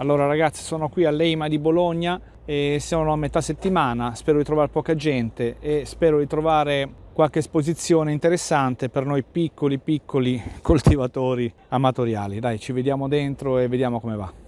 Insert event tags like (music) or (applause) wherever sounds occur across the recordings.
Allora ragazzi sono qui all'EIMA di Bologna e sono a metà settimana, spero di trovare poca gente e spero di trovare qualche esposizione interessante per noi piccoli piccoli (laughs) coltivatori amatoriali. Dai ci vediamo dentro e vediamo come va.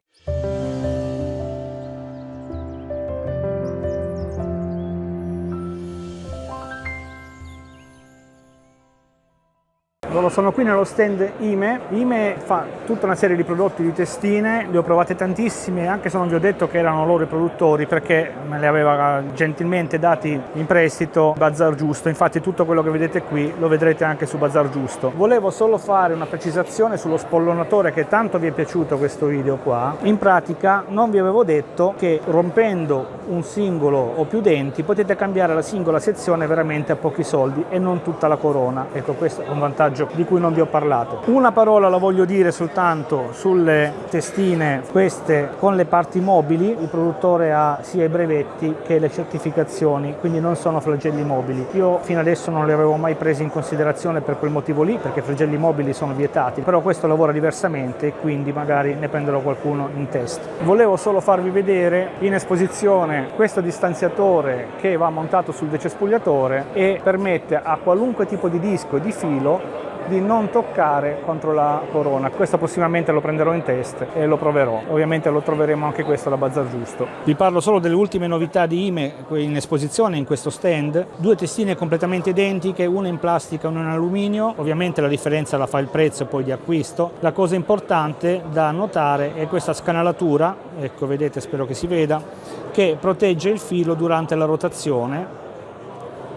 Sono qui nello stand IME. IME fa tutta una serie di prodotti di testine, le ho provate tantissime, anche se non vi ho detto che erano loro i produttori, perché me le aveva gentilmente dati in prestito Bazar Giusto. Infatti tutto quello che vedete qui lo vedrete anche su Bazar Giusto. Volevo solo fare una precisazione sullo spollonatore che tanto vi è piaciuto questo video qua. In pratica non vi avevo detto che rompendo un singolo o più denti potete cambiare la singola sezione veramente a pochi soldi e non tutta la corona. Ecco, questo è un vantaggio vantaggio di cui non vi ho parlato. Una parola la voglio dire soltanto sulle testine, queste con le parti mobili, il produttore ha sia i brevetti che le certificazioni, quindi non sono flagelli mobili. Io fino adesso non li avevo mai presi in considerazione per quel motivo lì, perché flagelli mobili sono vietati, però questo lavora diversamente e quindi magari ne prenderò qualcuno in test. Volevo solo farvi vedere in esposizione questo distanziatore che va montato sul decespugliatore e permette a qualunque tipo di disco e di filo di non toccare contro la corona. Questo prossimamente lo prenderò in test e lo proverò. Ovviamente lo troveremo anche questo da Bazar Giusto. Vi parlo solo delle ultime novità di IME in esposizione in questo stand. Due testine completamente identiche, una in plastica e una in alluminio. Ovviamente la differenza la fa il prezzo poi di acquisto. La cosa importante da notare è questa scanalatura, ecco vedete spero che si veda, che protegge il filo durante la rotazione.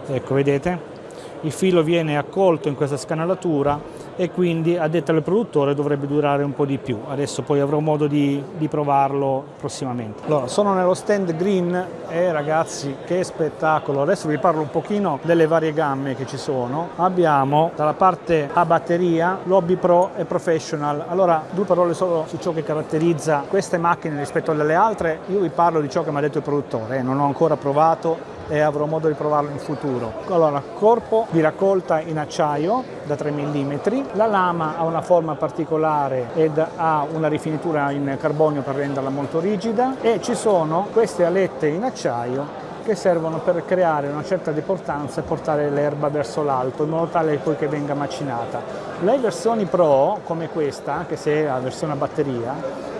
Ecco vedete? Il filo viene accolto in questa scanalatura e quindi a detta del produttore dovrebbe durare un po' di più. Adesso poi avrò modo di, di provarlo prossimamente. Allora, sono nello stand green e ragazzi che spettacolo! Adesso vi parlo un pochino delle varie gamme che ci sono. Abbiamo dalla parte a batteria l'Hobby Pro e Professional. Allora, due parole solo su ciò che caratterizza queste macchine rispetto alle altre. Io vi parlo di ciò che mi ha detto il produttore, eh. non ho ancora provato e avrò modo di provarlo in futuro. Allora, corpo di raccolta in acciaio da 3 mm, la lama ha una forma particolare ed ha una rifinitura in carbonio per renderla molto rigida e ci sono queste alette in acciaio che servono per creare una certa deportanza e portare l'erba verso l'alto in modo tale poi che venga macinata. Le versioni Pro, come questa, anche se è la versione a batteria,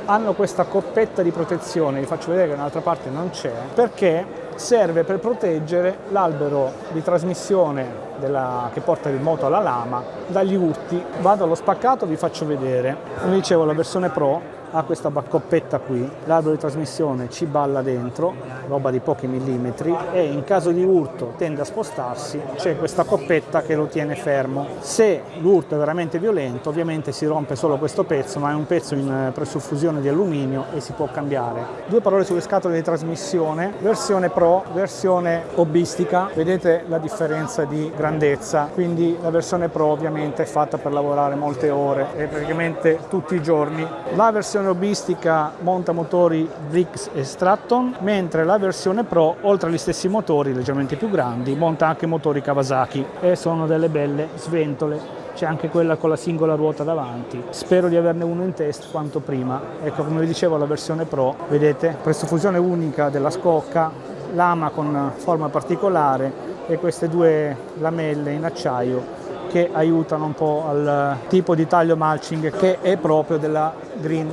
hanno questa coppetta di protezione, vi faccio vedere che dall'altra parte non c'è, perché serve per proteggere l'albero di trasmissione della, che porta il moto alla lama dagli urti. Vado allo spaccato, vi faccio vedere. Come dicevo, la versione Pro ha questa coppetta qui, l'albero di trasmissione ci balla dentro, roba di pochi millimetri, e in caso di urto tende a spostarsi, c'è questa coppetta che lo tiene fermo. Se l'urto è veramente violento, ovviamente si rompe solo questo pezzo, ma è un pezzo in eh, presuffusione di alluminio e si può cambiare. Due parole sulle scatole di trasmissione, versione Pro, versione hobbistica, vedete la differenza di grandezza, quindi la versione Pro ovviamente è fatta per lavorare molte ore e praticamente tutti i giorni. La versione versione hobbistica monta motori Briggs e Stratton, mentre la versione Pro, oltre agli stessi motori leggermente più grandi, monta anche motori Kawasaki e sono delle belle sventole c'è anche quella con la singola ruota davanti. Spero di averne uno in test quanto prima. Ecco, come vi dicevo, la versione Pro, vedete, fusione unica della scocca, lama con forma particolare e queste due lamelle in acciaio che aiutano un po' al tipo di taglio mulching che è proprio della Green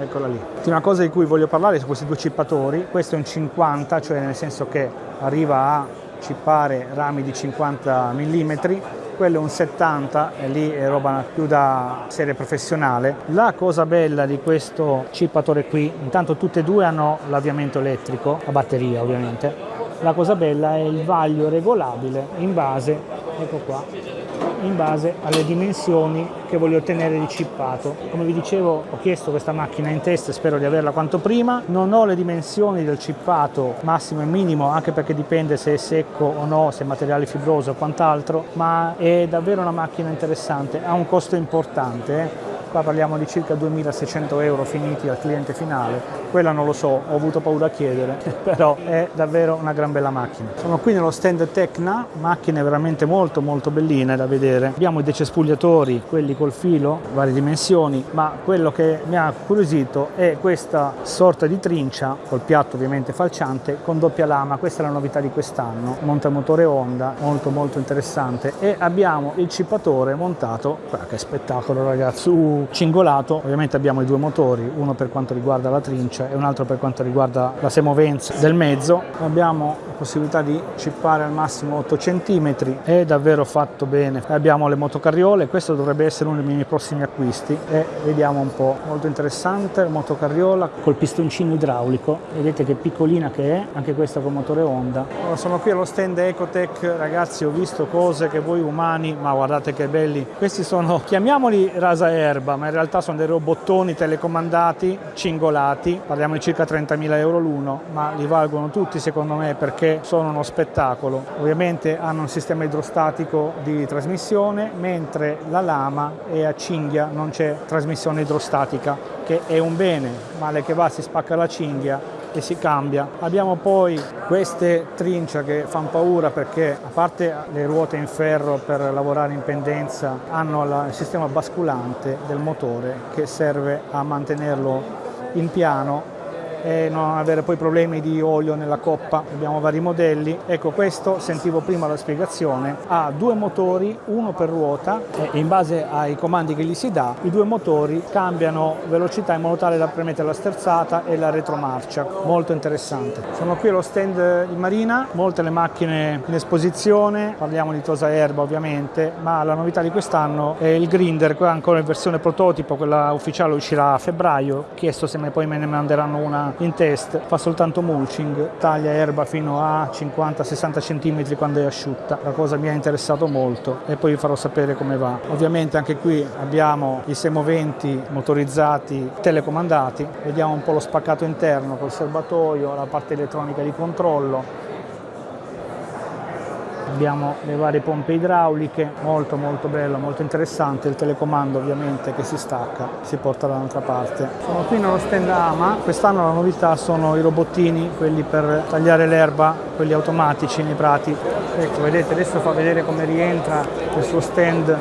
eccola lì. L'ultima cosa di cui voglio parlare su questi due cippatori, questo è un 50, cioè nel senso che arriva a cippare rami di 50 mm, quello è un 70 e lì è roba più da serie professionale. La cosa bella di questo cippatore qui, intanto tutte e due hanno l'avviamento elettrico, a batteria ovviamente, la cosa bella è il vaglio regolabile in base, ecco qua, in base alle dimensioni che voglio ottenere di chippato. Come vi dicevo ho chiesto questa macchina in test, spero di averla quanto prima, non ho le dimensioni del chippato massimo e minimo anche perché dipende se è secco o no, se è materiale fibroso o quant'altro, ma è davvero una macchina interessante, ha un costo importante. Eh qua parliamo di circa 2600 euro finiti al cliente finale, quella non lo so, ho avuto paura a chiedere, (laughs) però è davvero una gran bella macchina. Sono qui nello stand Tecna, macchine veramente molto molto belline da vedere. Abbiamo i decespugliatori, quelli col filo, varie dimensioni, ma quello che mi ha curiosito è questa sorta di trincia, col piatto ovviamente falciante, con doppia lama, questa è la novità di quest'anno, montamotore Honda, molto molto interessante. E abbiamo il cippatore montato, guarda che spettacolo ragazzi, uh, cingolato, ovviamente abbiamo i due motori, uno per quanto riguarda la trincia e un altro per quanto riguarda la semovenza del mezzo, abbiamo la possibilità di cippare al massimo 8 cm, è davvero fatto bene, abbiamo le motocarriole, questo dovrebbe essere uno dei miei prossimi acquisti e vediamo un po', molto interessante, motocarriola col pistoncino idraulico, vedete che piccolina che è, anche questa con motore Honda. Allora, sono qui allo stand Ecotech, ragazzi ho visto cose che voi umani, ma guardate che belli, questi sono, chiamiamoli rasa erba, ma in realtà sono dei robottoni telecomandati, cingolati, parliamo di circa 30.000 euro l'uno, ma li valgono tutti secondo me perché sono uno spettacolo. Ovviamente hanno un sistema idrostatico di trasmissione, mentre la lama è a cinghia, non c'è trasmissione idrostatica, che è un bene, male che va si spacca la cinghia e si cambia. Abbiamo poi queste trincia che fanno paura perché a parte le ruote in ferro per lavorare in pendenza hanno il sistema basculante del motore che serve a mantenerlo in piano e non avere poi problemi di olio nella coppa. Abbiamo vari modelli. Ecco, questo sentivo prima la spiegazione. Ha due motori, uno per ruota e in base ai comandi che gli si dà, i due motori cambiano velocità in modo tale da permettere la sterzata e la retromarcia. Molto interessante. Sono qui allo stand di Marina, molte le macchine in esposizione, parliamo di Tosa Erba ovviamente, ma la novità di quest'anno è il Grinder, qua ancora in versione prototipo, quella ufficiale uscirà a febbraio, chiesto se poi me ne manderanno una in test fa soltanto mulching, taglia erba fino a 50-60 cm quando è asciutta, la cosa mi ha interessato molto e poi vi farò sapere come va. Ovviamente anche qui abbiamo i semoventi motorizzati telecomandati, vediamo un po' lo spaccato interno col serbatoio, la parte elettronica di controllo, abbiamo le varie pompe idrauliche, molto molto bello, molto interessante, il telecomando ovviamente che si stacca, si porta dall'altra parte. Sono qui nello stand AMA, quest'anno la novità sono i robottini, quelli per tagliare l'erba, quelli automatici nei prati. Ecco, vedete, adesso fa vedere come rientra il suo stand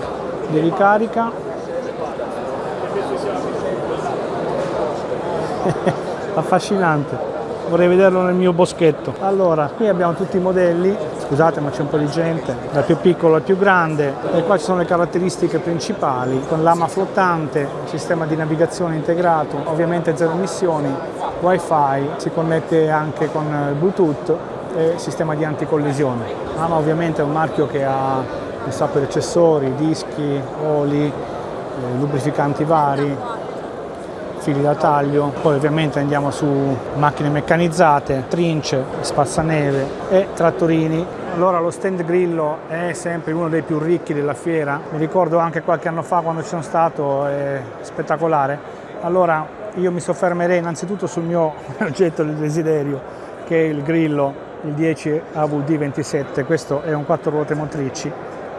di ricarica. (laughs) Affascinante vorrei vederlo nel mio boschetto. Allora, qui abbiamo tutti i modelli, scusate ma c'è un po' di gente, dal più piccolo al più grande. E qua ci sono le caratteristiche principali. Con lama flottante, sistema di navigazione integrato, ovviamente zero emissioni, wifi, si connette anche con Bluetooth e sistema di anticollisione. Lama ovviamente è un marchio che ha un sacco di accessori, dischi, oli, eh, lubrificanti vari, fili da taglio, poi ovviamente andiamo su macchine meccanizzate, trince, spazzaneve e trattorini. Allora lo stand Grillo è sempre uno dei più ricchi della fiera, mi ricordo anche qualche anno fa quando ci sono stato, è spettacolare. Allora io mi soffermerei innanzitutto sul mio (laughs) oggetto del desiderio che è il Grillo, il 10 AVD27, questo è un quattro ruote motrici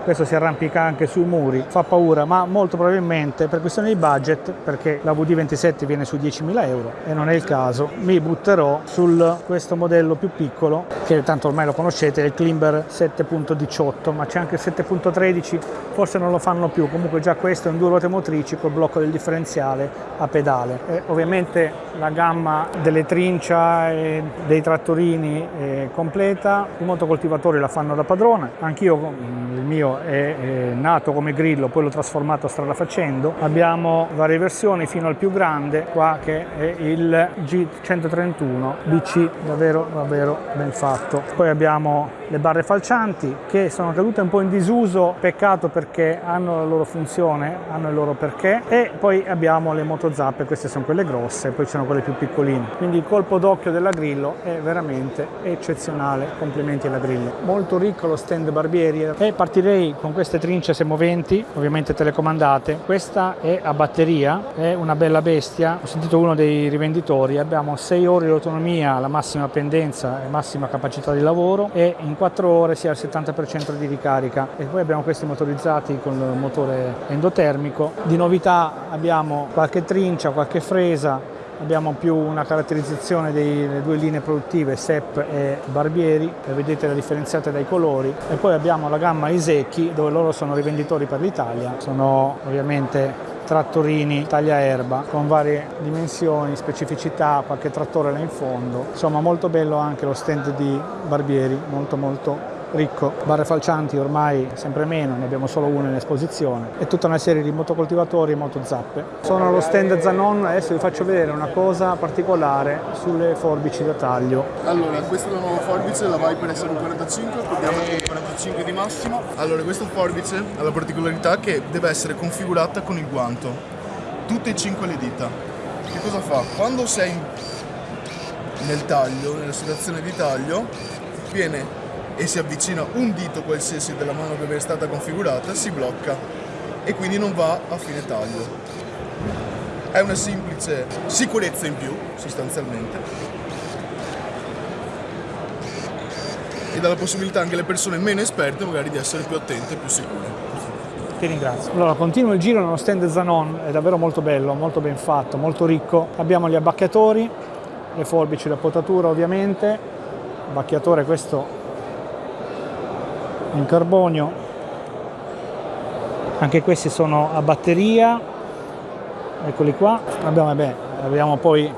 questo si arrampica anche sui muri, fa paura, ma molto probabilmente per questione di budget, perché la VD27 viene su 10.000 euro e non è il caso, mi butterò su questo modello più piccolo, che tanto ormai lo conoscete, il Klimber 7.18, ma c'è anche il 7.13, forse non lo fanno più, comunque già questo è un due ruote motrici col blocco del differenziale a pedale. E ovviamente la gamma delle trincia e dei trattorini è completa, i motocoltivatori la fanno da padrone, anch'io il mio è, è nato come grillo, poi l'ho trasformato strada facendo. Abbiamo varie versioni fino al più grande qua che è il G131 BC, davvero davvero ben fatto. Poi abbiamo le barre falcianti che sono cadute un po' in disuso, peccato perché hanno la loro funzione, hanno il loro perché e poi abbiamo le motozappe, queste sono quelle grosse, poi ci sono quelle più piccoline. Quindi il colpo d'occhio della Grillo è veramente eccezionale, complimenti alla Grillo. Molto ricco lo stand barbieri e partirei con queste trince semoventi, ovviamente telecomandate, questa è a batteria, è una bella bestia, ho sentito uno dei rivenditori, abbiamo 6 ore di autonomia, la massima pendenza e massima capacità di lavoro e in 4 ore si ha il 70% di ricarica. E poi abbiamo questi motorizzati con il motore endotermico. Di novità abbiamo qualche trincia, qualche fresa, abbiamo più una caratterizzazione delle due linee produttive SEP e Barbieri vedete la differenziata dai colori. E poi abbiamo la gamma Isecchi dove loro sono rivenditori per l'Italia. Sono ovviamente trattorini taglia erba con varie dimensioni, specificità, qualche trattore là in fondo. Insomma molto bello anche lo stand di Barbieri molto molto ricco, barre falcianti ormai sempre meno, ne abbiamo solo una in esposizione e tutta una serie di motocoltivatori e motozappe. Sono allo stand Zanon, adesso vi faccio vedere una cosa particolare sulle forbici da taglio. Allora, questa è la nuova forbice, la Viper SR45, abbiamo con 45 di massimo. Allora, questa forbice ha la particolarità che deve essere configurata con il guanto, tutte e cinque le dita. Che cosa fa? Quando sei nel taglio, nella situazione di taglio, viene e si avvicina un dito qualsiasi della mano che è stata configurata, si blocca e quindi non va a fine taglio. È una semplice sicurezza in più, sostanzialmente, e dà la possibilità anche alle persone meno esperte magari di essere più attente e più sicure. Ti ringrazio. Allora, continuo il giro nello stand Zanon, è davvero molto bello, molto ben fatto, molto ricco. Abbiamo gli abbacchiatori, le forbici da potatura ovviamente, abbacchiatore questo in carbonio. Anche questi sono a batteria. Eccoli qua. Abbiamo, vabbè, abbiamo poi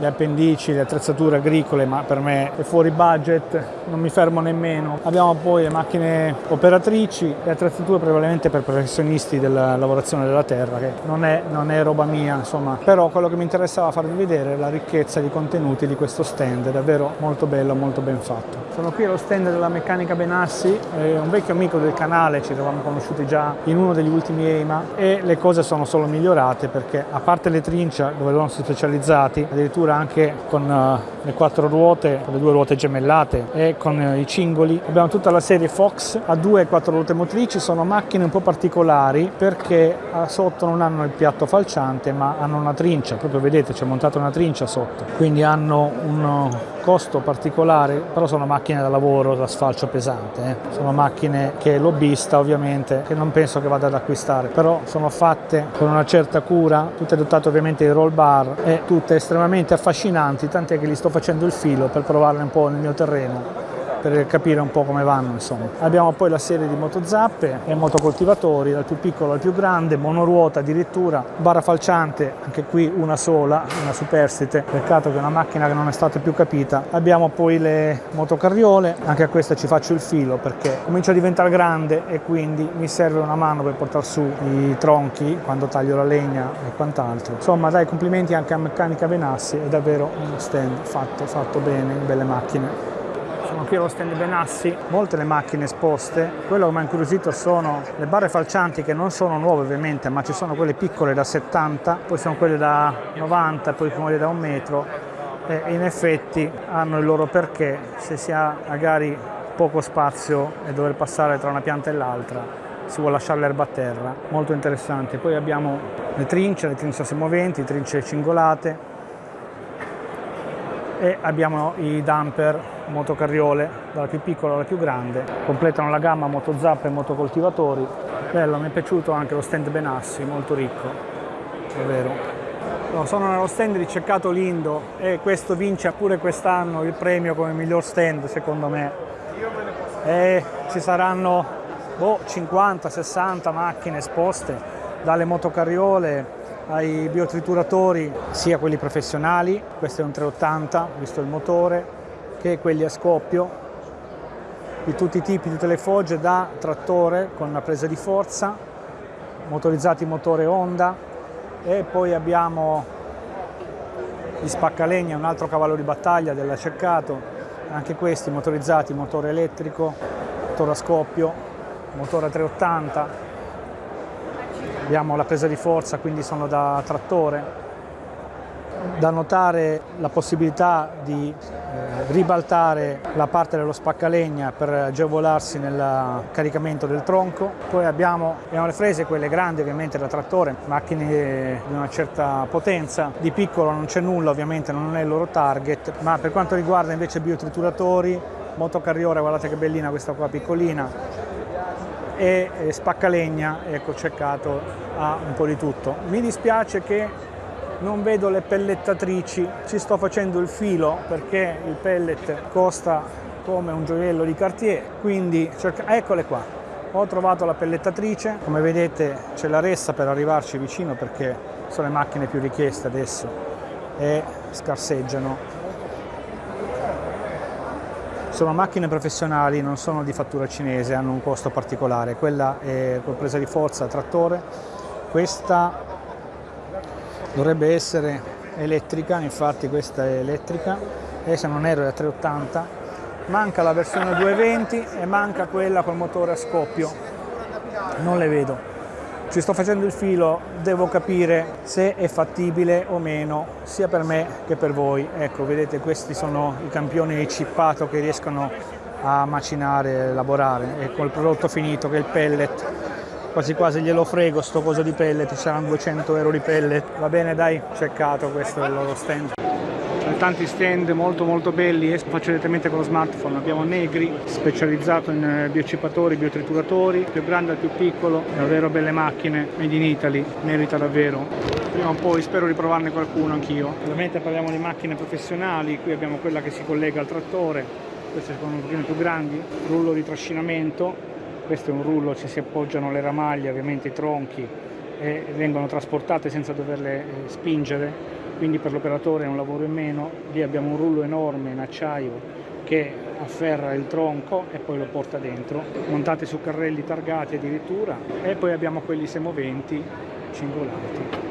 le appendici, le attrezzature agricole, ma per me è fuori budget, non mi fermo nemmeno. Abbiamo poi le macchine operatrici, le attrezzature prevalentemente per professionisti della lavorazione della terra, che non è, non è roba mia, insomma. Però quello che mi interessava farvi vedere è la ricchezza di contenuti di questo stand, è davvero molto bello, molto ben fatto. Sono qui allo stand della Meccanica Benassi, è un vecchio amico del canale, ci eravamo conosciuti già in uno degli ultimi EIMA e le cose sono solo migliorate perché a parte le trincia dove loro sono specializzati, addirittura addirittura anche con uh, le quattro ruote, con le due ruote gemellate e con uh, i cingoli. Abbiamo tutta la serie Fox a due e quattro ruote motrici, sono macchine un po' particolari perché uh, sotto non hanno il piatto falciante ma hanno una trincia, proprio vedete c'è montata una trincia sotto, quindi hanno un costo particolare, però sono macchine da lavoro, da sfalcio pesante, eh. sono macchine che lobbista ovviamente, che non penso che vada ad acquistare, però sono fatte con una certa cura, tutte dotate ovviamente di roll bar e tutte estremamente affascinanti, tant'è che gli sto facendo il filo per provarle un po' nel mio terreno per capire un po' come vanno insomma. Abbiamo poi la serie di motozappe e motocoltivatori dal più piccolo al più grande, monoruota addirittura, barra falciante, anche qui una sola, una superstite, peccato che è una macchina che non è stata più capita. Abbiamo poi le motocarriole, anche a questa ci faccio il filo perché comincia a diventare grande e quindi mi serve una mano per portare su i tronchi quando taglio la legna e quant'altro. Insomma dai complimenti anche a Meccanica Benassi, è davvero uno stand fatto, fatto bene, belle macchine sono qui allo stand Benassi, molte le macchine esposte, quello che mi ha incuriosito sono le barre falcianti che non sono nuove ovviamente, ma ci sono quelle piccole da 70, poi sono quelle da 90, poi quelle da un metro. E in effetti hanno il loro perché se si ha magari poco spazio e dover passare tra una pianta e l'altra si vuole lasciare l'erba a terra, molto interessante. Poi abbiamo le trince, le trince semoventi, trince cingolate e abbiamo i dumper motocarriole, dalla più piccola alla più grande, completano la gamma motozappe e motocoltivatori. Bello, mi è piaciuto anche lo stand Benassi, molto ricco, è vero. No, sono nello stand di Ceccato Lindo e questo vince pure quest'anno il premio come miglior stand secondo me. E ci saranno boh, 50-60 macchine esposte, dalle motocarriole ai biotrituratori, sia quelli professionali, questo è un 380, visto il motore, che quelli a scoppio di tutti i tipi, tutte le fogge da trattore con una presa di forza, motorizzati motore Honda e poi abbiamo gli spaccalegna, un altro cavallo di battaglia della Cercato, anche questi motorizzati motore elettrico, motore a scoppio, motore 380, abbiamo la presa di forza quindi sono da trattore Da notare la possibilità di eh, ribaltare la parte dello spaccalegna per agevolarsi nel caricamento del tronco. Poi abbiamo, abbiamo le frese, quelle grandi ovviamente da trattore, macchine di una certa potenza. Di piccolo non c'è nulla, ovviamente non è il loro target, ma per quanto riguarda invece biotrituratori, motocarriora, guardate che bellina questa qua piccolina, e spaccalegna, ecco cercato ha un po' di tutto. Mi dispiace che non vedo le pellettatrici, ci sto facendo il filo perché il pellet costa come un gioiello di Cartier, quindi cerca... eccole qua. Ho trovato la pellettatrice, come vedete c'è la ressa per arrivarci vicino perché sono le macchine più richieste adesso e scarseggiano. Sono macchine professionali, non sono di fattura cinese, hanno un costo particolare. Quella è con presa di forza trattore, questa dovrebbe essere elettrica, infatti questa è elettrica. E se non erro è a 380 manca la versione 220 e manca quella col motore a scoppio. Non le vedo ci sto facendo il filo devo capire se è fattibile o meno sia per me che per voi. Ecco vedete questi sono i campioni di chippato che riescono a macinare e lavorare e col prodotto finito che è il pellet quasi quasi glielo frego sto coso di pellet, saranno 200 euro di pellet, va bene dai, cercato questo è il loro stand. Sono tanti stand molto molto belli, esco faccio direttamente con lo smartphone, abbiamo Negri, specializzato in eh, biocippatori, biotrituratori, più grande al più piccolo, davvero belle macchine, made in Italy, merita davvero. Prima o poi spero di provarne qualcuno anch'io. Ovviamente parliamo di macchine professionali, qui abbiamo quella che si collega al trattore, queste sono un pochino più grandi, rullo di trascinamento, questo è un rullo, ci si appoggiano le ramaglie, ovviamente i tronchi e vengono trasportate senza doverle eh, spingere, quindi per l'operatore è un lavoro in meno. Lì abbiamo un rullo enorme in acciaio che afferra il tronco e poi lo porta dentro, montati su carrelli targati addirittura e poi abbiamo quelli semoventi cingolanti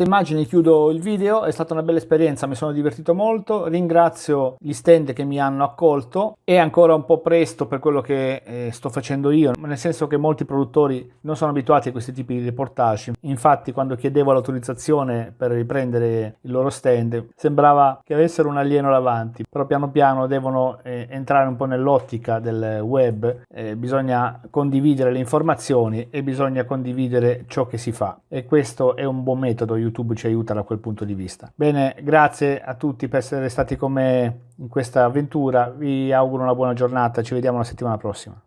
queste immagini chiudo il video, è stata una bella esperienza, mi sono divertito molto, ringrazio gli stand che mi hanno accolto, è ancora un po' presto per quello che eh, sto facendo io, nel senso che molti produttori non sono abituati a questi tipi di reportage, infatti quando chiedevo l'autorizzazione per riprendere il loro stand sembrava che avessero un alieno davanti, però piano piano devono eh, entrare un po' nell'ottica del web, eh, bisogna condividere le informazioni e bisogna condividere ciò che si fa. E questo è un buon metodo YouTube ci aiuta da quel punto di vista. Bene, grazie a tutti per essere stati con me in questa avventura, vi auguro una buona giornata, ci vediamo la settimana prossima.